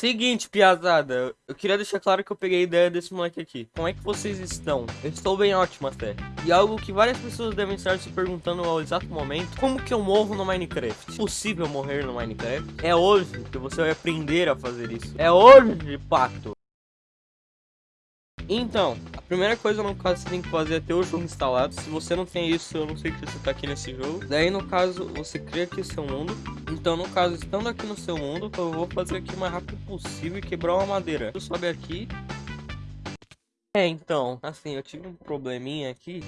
Seguinte, piazada, eu queria deixar claro que eu peguei a ideia desse moleque aqui. Como é que vocês estão? Eu estou bem ótimo até. E algo que várias pessoas devem estar se perguntando ao exato momento, como que eu morro no Minecraft? É possível morrer no Minecraft? É hoje que você vai aprender a fazer isso. É hoje, pato. Então, primeira coisa no caso você tem que fazer é ter o jogo instalado. Se você não tem isso, eu não sei que você tá aqui nesse jogo. Daí no caso, você cria aqui o seu mundo. Então no caso, estando aqui no seu mundo, eu vou fazer aqui o mais rápido possível e quebrar uma madeira. Eu sobe aqui. É, então, assim, eu tive um probleminha aqui.